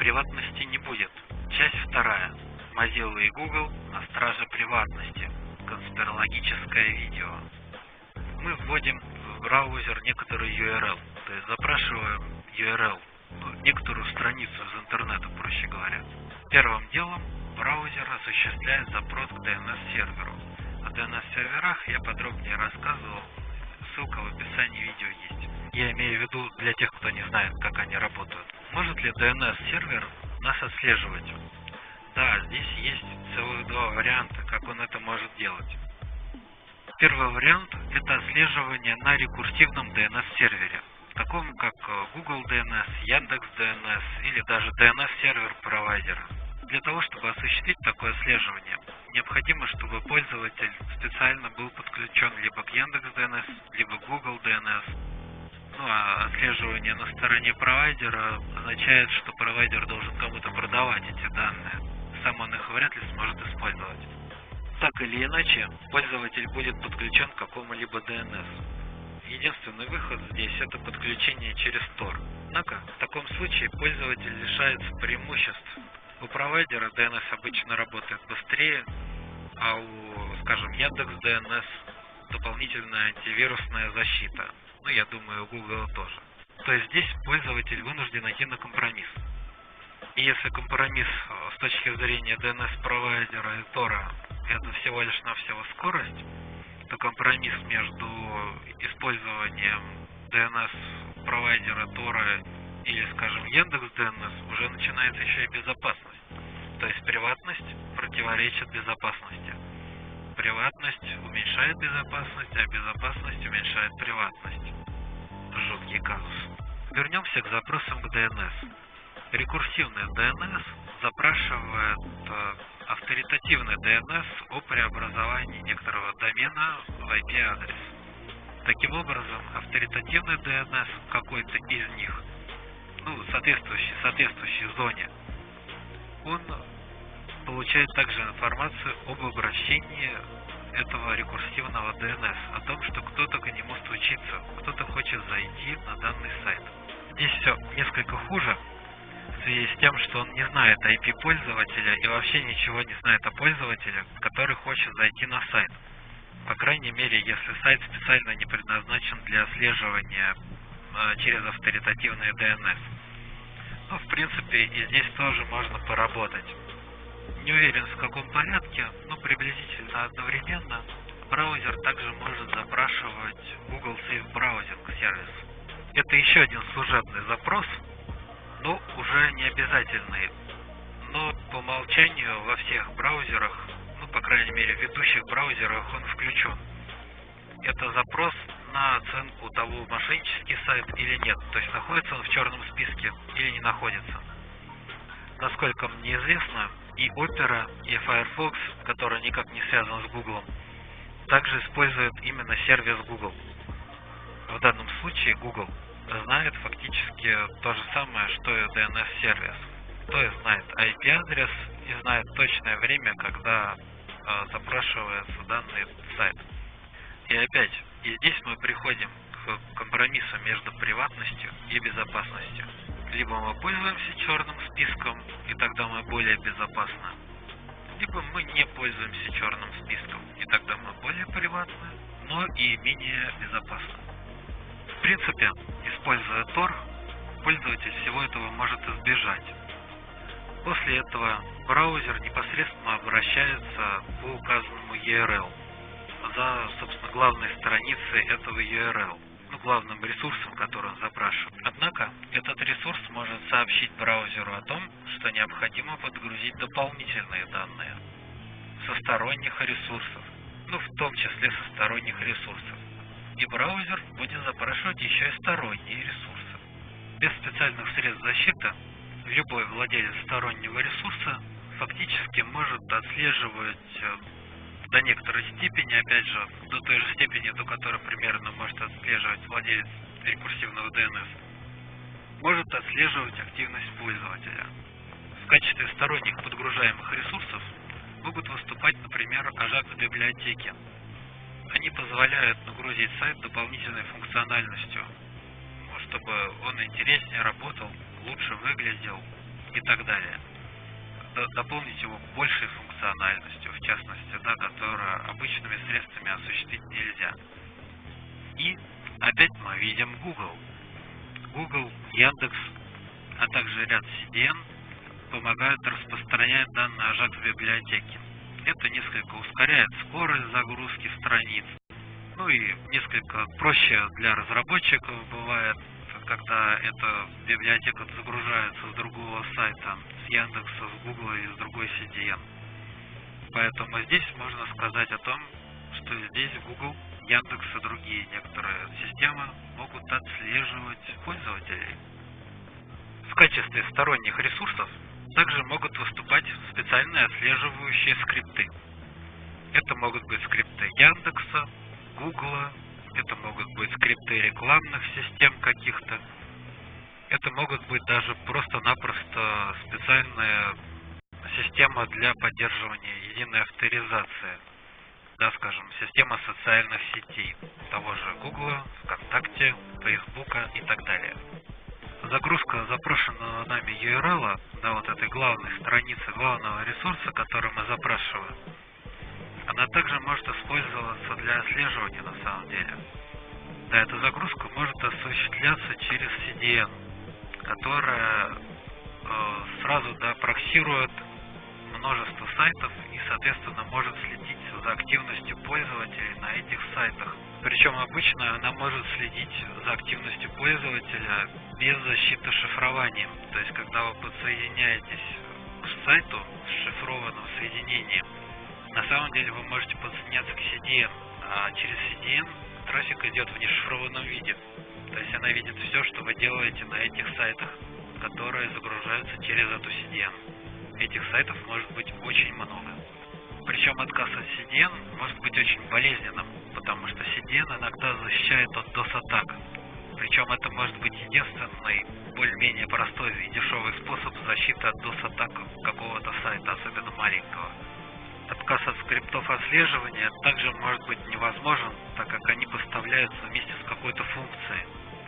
приватности не будет. Часть вторая. Mozilla и Google на страже приватности. Конспирологическое видео. Мы вводим в браузер некоторый URL, то есть запрашиваем URL, ну, некоторую страницу из интернета, проще говоря. Первым делом браузер осуществляет запрос к DNS-серверу. О DNS-серверах я подробнее рассказывал, ссылка в описании видео есть. Я имею в виду для тех, кто не знает, как они работают. Может ли DNS-сервер нас отслеживать? Да, здесь есть целых два варианта, как он это может делать. Первый вариант – это отслеживание на рекурсивном DNS-сервере, таком как э, Google DNS, Яндекс DNS или даже DNS-сервер провайдера. Для того, чтобы осуществить такое отслеживание, необходимо, чтобы пользователь специально был подключен либо к Яндекс DNS, либо Google DNS. Ну а отслеживание на стороне провайдера означает, что провайдер должен кому-то продавать эти данные. Сам он их вряд ли сможет использовать. Так или иначе, пользователь будет подключен к какому-либо DNS. Единственный выход здесь это подключение через Tor. Однако, в таком случае пользователь лишается преимуществ у провайдера DNS обычно работает быстрее, а у, скажем, Яндекс DNS дополнительная антивирусная защита. Ну, я думаю, у Google тоже. То есть здесь пользователь вынужден идти на компромисс. И если компромисс э, с точки зрения DNS-провайдера и Тора это всего лишь навсего скорость, то компромисс между использованием DNS-провайдера Тора или, скажем, Яндекс DNS, уже начинается еще и безопасность. То есть приватность противоречит безопасности. Приватность уменьшает безопасность, а безопасность уменьшает приватность. Жуткий казус. Вернемся к запросам к DNS. Рекурсивный DNS запрашивает э, авторитативный DNS о преобразовании некоторого домена в IP-адрес. Таким образом, авторитативный DNS какой-то из них ну, соответствующей, соответствующей зоне, он получает также информацию об обращении этого рекурсивного DNS, о том, что кто-то к нему стучится, кто-то хочет зайти на данный сайт. Здесь все несколько хуже, в связи с тем, что он не знает IP пользователя и вообще ничего не знает о пользователе, который хочет зайти на сайт. По крайней мере, если сайт специально не предназначен для отслеживания через авторитативный DNS. Ну, в принципе, и здесь тоже можно поработать. Не уверен в каком порядке, но приблизительно одновременно браузер также может запрашивать Google Safe Browsing сервис. Это еще один служебный запрос, но уже не обязательный. Но по умолчанию во всех браузерах, ну, по крайней мере, в ведущих браузерах он включен. Это запрос на оценку того, мошеннический сайт или нет. То есть находится он в черном списке или не находится. Насколько мне известно, и Opera, и Firefox, который никак не связан с Google, также используют именно сервис Google. В данном случае Google знает фактически то же самое, что и DNS-сервис. То есть знает IP-адрес и знает точное время, когда э, запрашивается данный сайт. И опять, и здесь мы приходим к компромиссу между приватностью и безопасностью. Либо мы пользуемся черным списком, и тогда мы более безопасны, либо мы не пользуемся черным списком, и тогда мы более приватны, но и менее безопасны. В принципе, используя Tor, пользователь всего этого может избежать. После этого браузер непосредственно обращается по указанному URL за, собственно, главной страницей этого URL, ну, главным ресурсом, который он запрашивает. Однако, этот ресурс может сообщить браузеру о том, что необходимо подгрузить дополнительные данные со сторонних ресурсов, ну, в том числе со сторонних ресурсов. И браузер будет запрашивать еще и сторонние ресурсы. Без специальных средств защиты любой владелец стороннего ресурса фактически может отслеживать э, до некоторой степени, опять же, до той же степени, до которой примерно может отслеживать владелец рекурсивного DNS, может отслеживать активность пользователя. В качестве сторонних подгружаемых ресурсов могут выступать, например, Ajax библиотеки. Они позволяют нагрузить сайт дополнительной функциональностью, чтобы он интереснее работал, лучше выглядел, и так далее. Дополнить его большей функциональностью, в частности, да, которую обычными средствами осуществить нельзя. И опять мы видим Google. Google, Яндекс, а также ряд CDN помогают распространять данные Ajax в библиотеке. Это несколько ускоряет скорость загрузки страниц. Ну и несколько проще для разработчиков бывает, когда эта библиотека загружается с другого сайта, с Яндекса, с Гугла или с другой CDN. Поэтому здесь можно сказать о том, что здесь Google, Яндекс и другие некоторые системы могут отслеживать пользователей. В качестве сторонних ресурсов также могут выступать специальные отслеживающие скрипты. Это могут быть скрипты Яндекса, Гугла, это могут быть скрипты рекламных систем каких-то. Это могут быть даже просто-напросто специальная система для поддерживания единой авторизации. Да, скажем, система социальных сетей, того же Гугла, ВКонтакте, Фейсбука и так далее загрузка запрошенного нами URL, да, вот этой главной страницы, главного ресурса, который мы запрашиваем, она также может использоваться для отслеживания на самом деле. Да, эта загрузка может осуществляться через CDN, которая э, сразу да, проксирует множество сайтов и, соответственно, может следить за активностью пользователей на этих сайтах. Причем обычно она может следить за активностью пользователя без защиты шифрованием. То есть, когда вы подсоединяетесь к сайту с шифрованным соединением, на самом деле вы можете подсоединяться к CDN, а через CDN трафик идет в нешифрованном виде. То есть она видит все, что вы делаете на этих сайтах, которые загружаются через эту CDN. Этих сайтов может быть очень много. Причем отказ от CDN может быть очень болезненным, потому что CDN иногда защищает от DOS-атак. Причем это может быть единственный, более-менее простой и дешевый способ защиты от DOS-атак какого-то сайта, особенно маленького. Отказ от скриптов отслеживания также может быть невозможен, так как они поставляются вместе с какой-то функцией.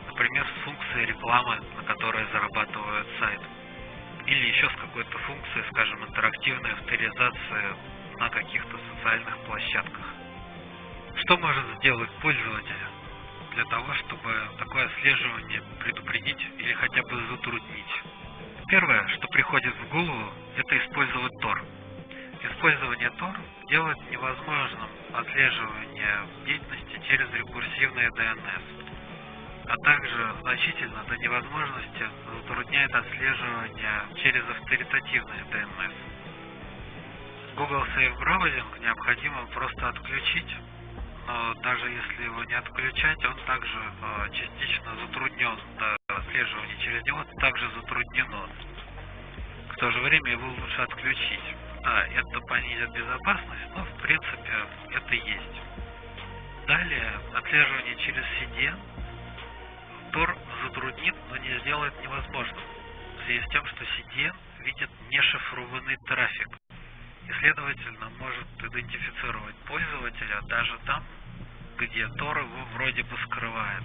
Например, с функцией рекламы, на которой зарабатывает сайт. Или еще с какой-то функцией, скажем, интерактивной авторизации на каких-то социальных площадках. Что может сделать пользователь для того, чтобы такое отслеживание предупредить или хотя бы затруднить? Первое, что приходит в голову, это использовать Tor. Использование Tor делает невозможным отслеживание деятельности через рекурсивные DNS, а также значительно до невозможности затрудняет отслеживание через авторитативные DNS. Google Safe Browsing необходимо просто отключить, но даже если его не отключать, он также э, частично затруднен, да, отслеживание через него также затруднено. В то же время его лучше отключить. Да, это понизит безопасность, но в принципе это есть. Далее, отслеживание через CDN Tor затруднит, но не сделает невозможным, в связи с тем, что CDN видит нешифрованный трафик и, следовательно, может идентифицировать пользователя даже там, где Tor его вроде бы скрывает.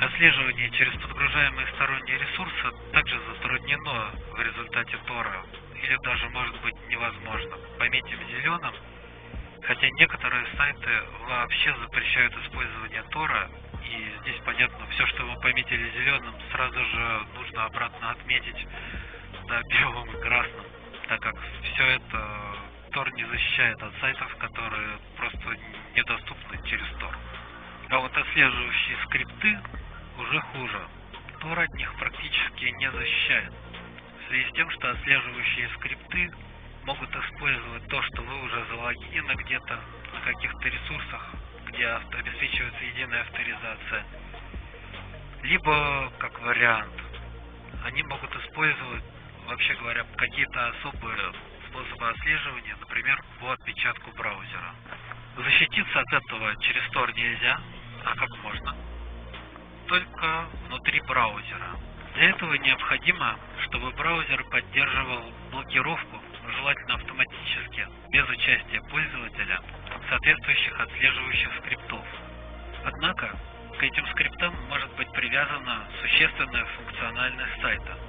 Отслеживание через подгружаемые сторонние ресурсы также затруднено в результате Тора, или даже может быть невозможно. Пометим зеленым, хотя некоторые сайты вообще запрещают использование Тора, и здесь понятно, все, что мы пометили зеленым, сразу же нужно обратно отметить да, белым и красным так как все это Tor не защищает от сайтов, которые просто недоступны через Tor. А вот отслеживающие скрипты уже хуже. Tor от них практически не защищает. В связи с тем, что отслеживающие скрипты могут использовать то, что вы уже залогинены где-то на каких-то ресурсах, где обеспечивается единая авторизация. Либо, как вариант, они могут использовать вообще говоря, какие-то особые способы отслеживания, например, по отпечатку браузера. Защититься от этого через Tor нельзя, а как можно? Только внутри браузера. Для этого необходимо, чтобы браузер поддерживал блокировку, желательно автоматически, без участия пользователя, соответствующих отслеживающих скриптов. Однако, к этим скриптам может быть привязана существенная функциональность сайта –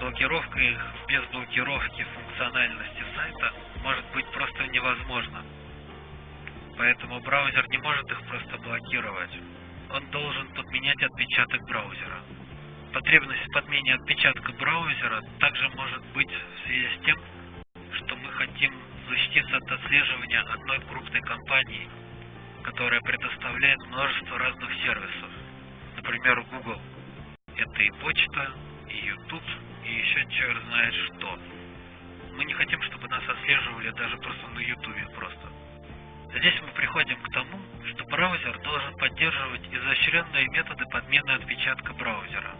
блокировка их без блокировки функциональности сайта может быть просто невозможно. Поэтому браузер не может их просто блокировать. Он должен подменять отпечаток браузера. Потребность в подмене отпечатка браузера также может быть в связи с тем, отслеживания одной крупной компании, которая предоставляет множество разных сервисов. Например, Google. Это и почта, и YouTube, и еще черт знает что. Мы не хотим, чтобы нас отслеживали даже просто на YouTube просто. Здесь мы приходим к тому, что браузер должен поддерживать изощренные методы подмены отпечатка браузера.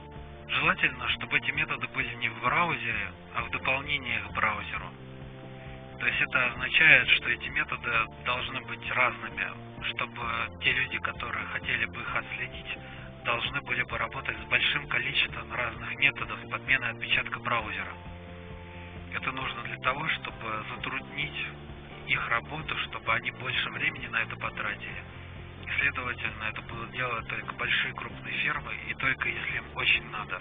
Желательно, чтобы эти методы были не в браузере, а в дополнении к браузеру. То есть это означает, что эти методы должны быть разными, чтобы те люди, которые хотели бы их отследить, должны были бы работать с большим количеством разных методов подмены отпечатка браузера. Это нужно для того, чтобы затруднить их работу, чтобы они больше времени на это потратили. И, следовательно, это будут делать только большие крупные фирмы и только если им очень надо.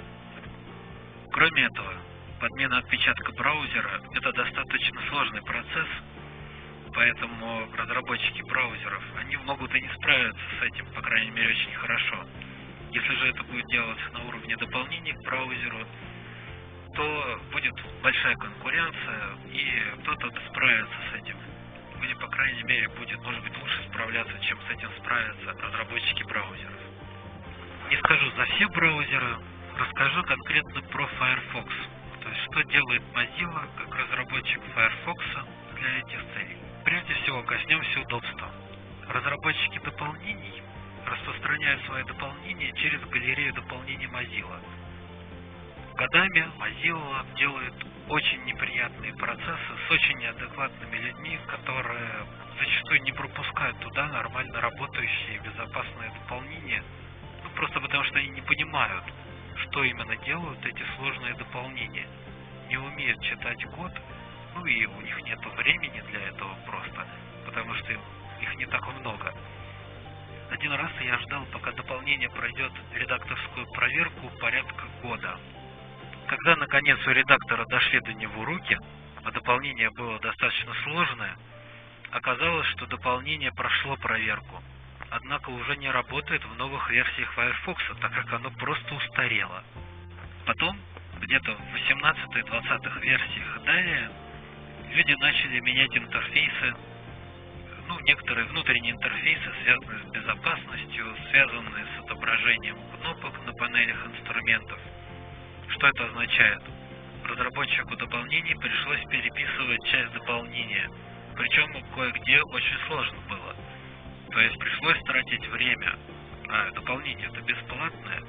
Кроме этого, подмена отпечатка браузера – это достаточно сложный процесс, поэтому разработчики браузеров, они могут и не справиться с этим, по крайней мере, очень хорошо. Если же это будет делаться на уровне дополнений к браузеру, то будет большая конкуренция, и кто-то справится с этим. Или, по крайней мере, будет, может быть, лучше справляться, чем с этим справятся разработчики браузеров. Не скажу за все браузеры, расскажу конкретно про Firefox. То есть, что делает Mozilla как разработчик Firefox для этих целей. Прежде всего, коснемся удобства. Разработчики дополнений распространяют свои дополнения через галерею дополнений Mozilla. Годами Mozilla делает очень неприятные процессы с очень неадекватными людьми, которые зачастую не пропускают туда нормально работающие безопасные дополнения, ну, просто потому что они не понимают, что именно делают эти сложные дополнения. Не умеют читать код, ну и у них нет времени для этого просто, потому что их не так много. Один раз я ждал, пока дополнение пройдет редакторскую проверку порядка года. Когда наконец у редактора дошли до него руки, а дополнение было достаточно сложное, оказалось, что дополнение прошло проверку, однако уже не работает в новых версиях Firefox, так как оно просто устарело. Потом, где-то в 18-20 версиях далее, люди начали менять интерфейсы ну, некоторые внутренние интерфейсы, связанные с безопасностью, связанные с отображением кнопок на панелях инструментов. Что это означает? Разработчику дополнений пришлось переписывать часть дополнения, причем кое-где очень сложно было. То есть пришлось тратить время, а дополнение это бесплатное.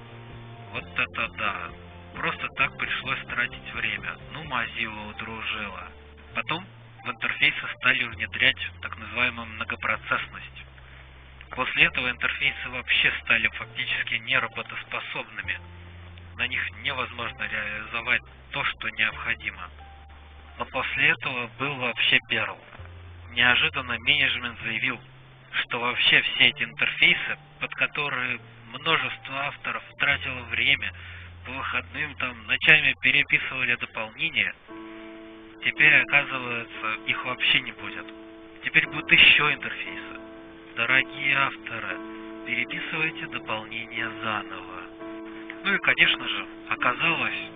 Вот это да. Просто так пришлось тратить время. Ну, Mozilla удружила. Потом в интерфейсы стали внедрять так называемую многопроцессность. После этого интерфейсы вообще стали фактически неработоспособными. На них невозможно реализовать то, что необходимо. Но после этого был вообще Perl. Неожиданно менеджмент заявил, что вообще все эти интерфейсы, под которые множество авторов тратило время, по выходным там ночами переписывали дополнения, Теперь, оказывается, их вообще не будет. Теперь будут еще интерфейсы. Дорогие авторы, переписывайте дополнение заново. Ну и, конечно же, оказалось,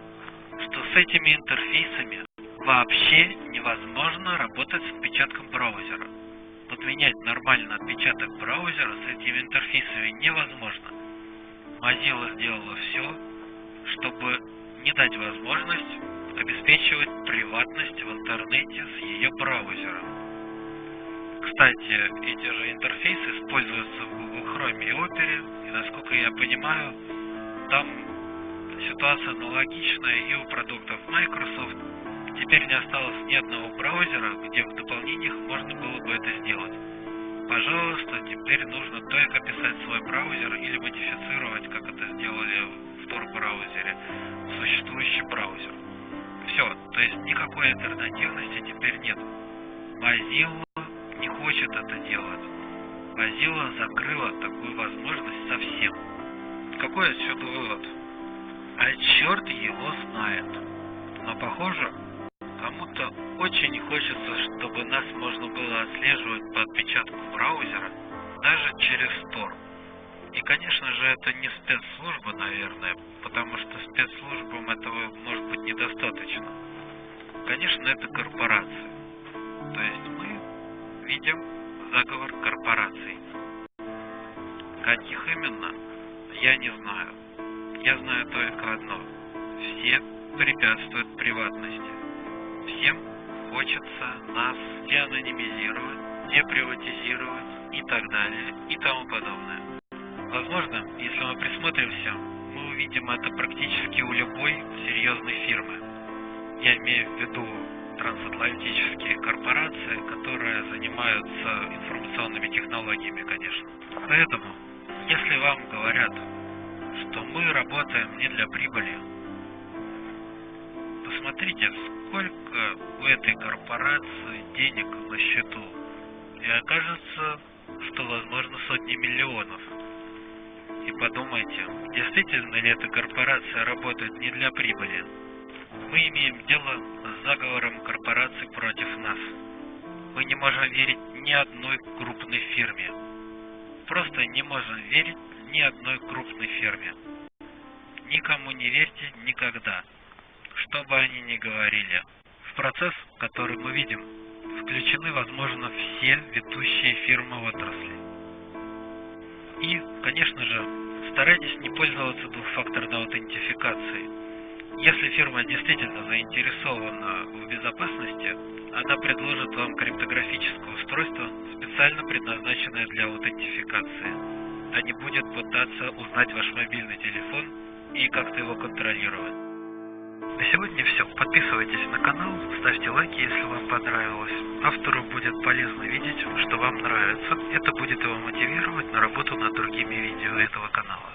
что с этими интерфейсами вообще невозможно работать с отпечатком браузера. Подменять нормально отпечаток браузера с этими интерфейсами невозможно. Mozilla сделала все, чтобы не дать возможность обеспечивать приватность в интернете с ее браузером. Кстати, эти же интерфейсы используются в Google Chrome и Opera, и насколько я понимаю, там ситуация аналогичная и у продуктов Microsoft. Теперь не осталось ни одного браузера, где в дополнениях можно было бы это сделать. Пожалуйста, теперь нужно только писать свой браузер или модифицировать, как это сделали в Tor-браузере, существующий браузер. Все, то есть никакой альтернативности теперь нет. Mozilla не хочет это делать. Mozilla закрыла такую возможность совсем. Какой отсюда вывод? А черт его знает. Похоже, кому-то очень хочется, чтобы нас можно было отслеживать по отпечатку браузера, даже через Tor. И, конечно же, это не спецслужба, наверное, потому что спецслужбам этого может быть недостаточно. Конечно, это корпорация. То есть мы видим заговор корпораций. Каких именно, я не знаю. Я знаю только одно. Все препятствуют приватности. Всем хочется нас деанонимизировать, деприватизировать и так далее и тому подобное. Возможно, если мы присмотримся, мы увидим это практически у любой серьезной фирмы. Я имею в виду трансатлантические корпорации, которые занимаются информационными технологиями, конечно. Поэтому, если вам говорят, что мы работаем не для прибыли, посмотрите, сколько у этой корпорации денег на счету. И окажется, что возможно сотни миллионов. И подумайте, действительно ли эта корпорация работает не для прибыли? Мы имеем дело с заговором корпораций против нас. Мы не можем верить ни одной крупной фирме. Просто не можем верить ни одной крупной фирме. Никому не верьте никогда, что бы они ни говорили. В процесс, который мы видим, включены, возможно, все ведущие фирмы отрасли. И, конечно же, старайтесь не пользоваться двухфакторной аутентификацией. Если фирма действительно заинтересована в безопасности, она предложит вам криптографическое устройство, специально предназначенное для аутентификации, а не будет пытаться узнать ваш мобильный телефон и как-то его контролировать. На сегодня все. Подписывайтесь на канал, ставьте лайки, если вам понравилось. Автору будет полезно видеть, что вам нравится. Это будет его мотивировать на работу над другими видео этого канала.